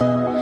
night